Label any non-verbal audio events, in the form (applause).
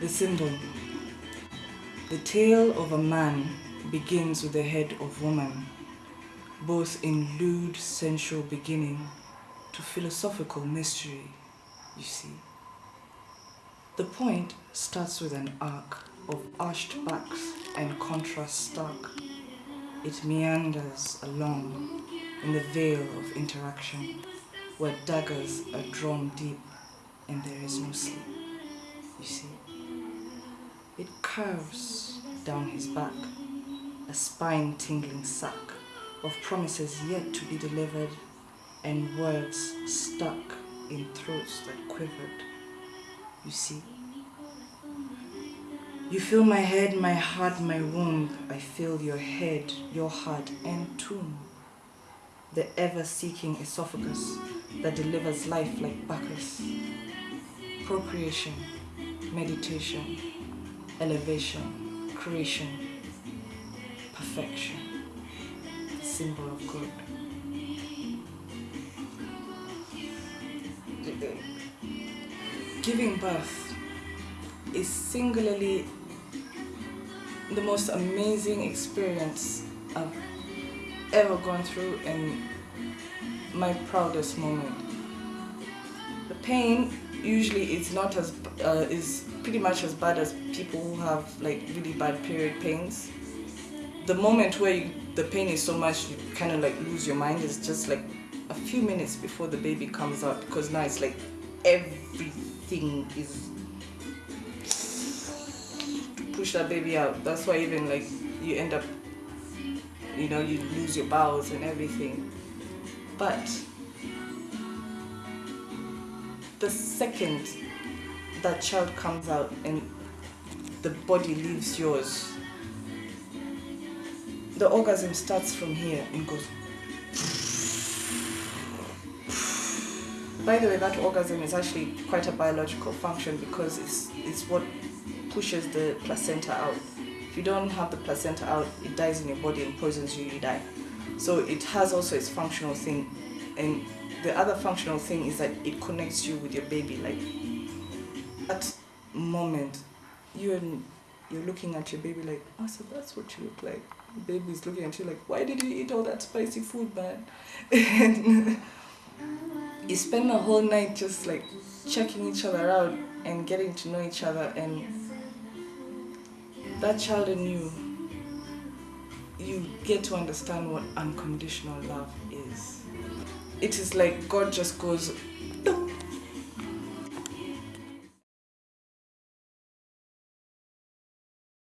the symbol. (laughs) The tale of a man begins with the head of woman, both in lewd sensual beginning to philosophical mystery, you see. The point starts with an arc of arched backs and contrast stark. It meanders along in the veil of interaction where daggers are drawn deep and there is no sleep, you see. It curves down his back, a spine-tingling sack of promises yet to be delivered and words stuck in throats that quivered, you see. You feel my head, my heart, my womb. I feel your head, your heart, and tomb. The ever-seeking esophagus that delivers life like Bacchus. Procreation, meditation, elevation, creation, perfection, symbol of good. Giving birth is singularly the most amazing experience I've ever gone through and my proudest moment. The pain usually is not as uh, is pretty much as bad as people who have like really bad period pains. The moment where you, the pain is so much you kind of like lose your mind is just like a few minutes before the baby comes out because now it's like everything is push that baby out. That's why even like you end up, you know, you lose your bowels and everything. But the second that child comes out and the body leaves yours, the orgasm starts from here and goes. By the way, that orgasm is actually quite a biological function because it's, it's what pushes the placenta out. If you don't have the placenta out, it dies in your body and poisons you, you die. So it has also its functional thing. And the other functional thing is that it connects you with your baby. Like that moment, you and you're looking at your baby like, oh, so that's what you look like. The baby's looking at you like, why did you eat all that spicy food, man? (laughs) and you spend the whole night just like checking each other out and getting to know each other and that child in you, you get to understand what unconditional love is. It is like God just goes